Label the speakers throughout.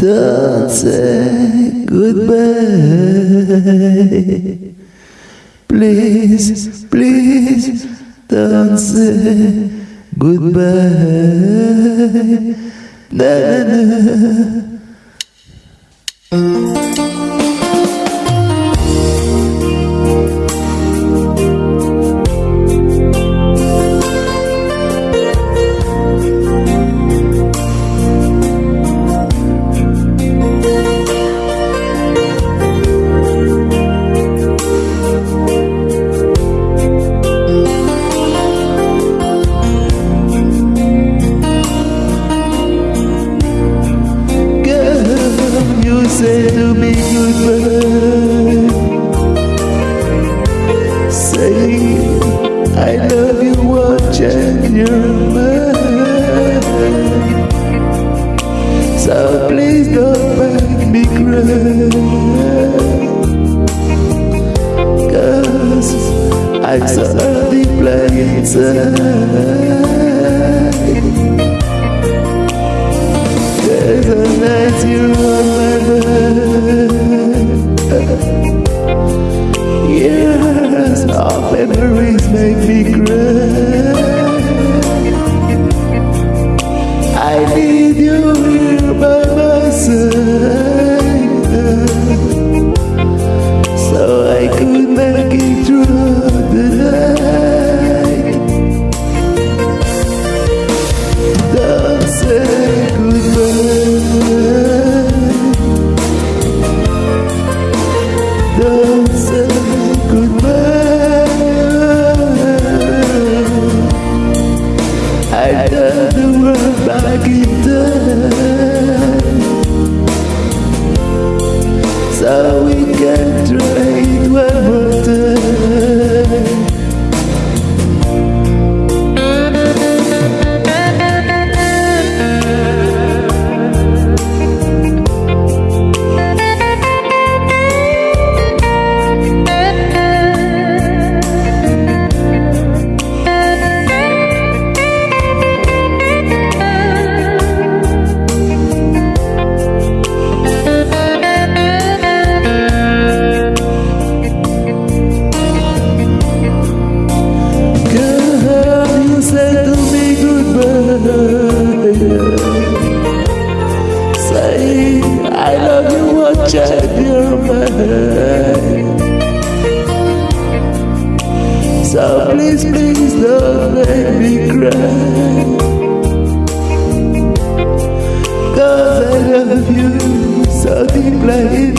Speaker 1: Don't say goodbye. Please, please, don't say goodbye. Na, na, na. I love you watching your mind So please don't make me cry. Cause I'm so deeply inside make me cry. I need you here by my side world back So please, please don't make me cry. Cause I love you so deeply.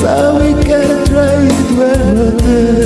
Speaker 1: So we Sabe it when we're Deus